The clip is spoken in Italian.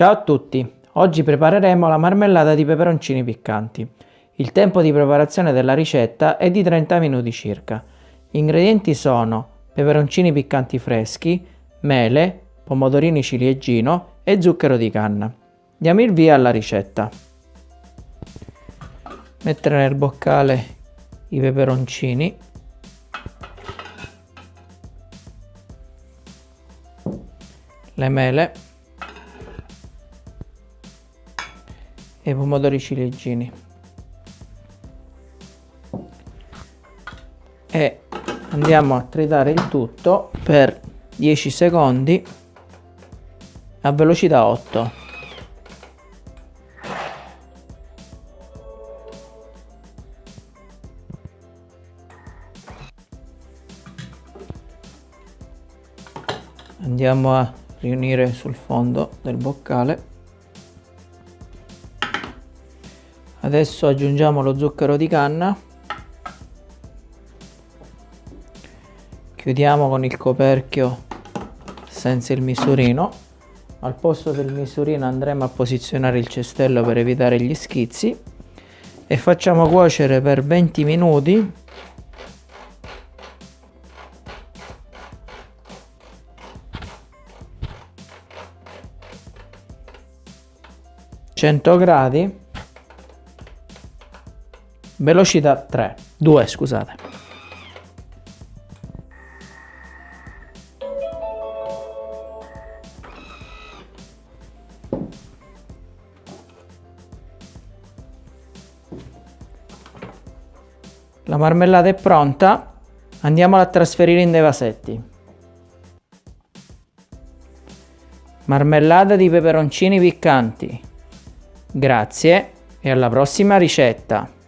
Ciao a tutti! Oggi prepareremo la marmellata di peperoncini piccanti. Il tempo di preparazione della ricetta è di 30 minuti circa. Gli ingredienti sono peperoncini piccanti freschi, mele, pomodorini ciliegino e zucchero di canna. Diamo il via alla ricetta. Mettere nel boccale i peperoncini le mele e pomodori ciliegini. E andiamo a tritare il tutto per 10 secondi a velocità 8 andiamo a riunire sul fondo del boccale adesso aggiungiamo lo zucchero di canna. Chiudiamo con il coperchio senza il misurino. Al posto del misurino andremo a posizionare il cestello per evitare gli schizzi. E facciamo cuocere per 20 minuti. 100 gradi velocità 3 2 scusate. La marmellata è pronta. Andiamola a trasferire in dei vasetti marmellata di peperoncini piccanti. Grazie e alla prossima ricetta!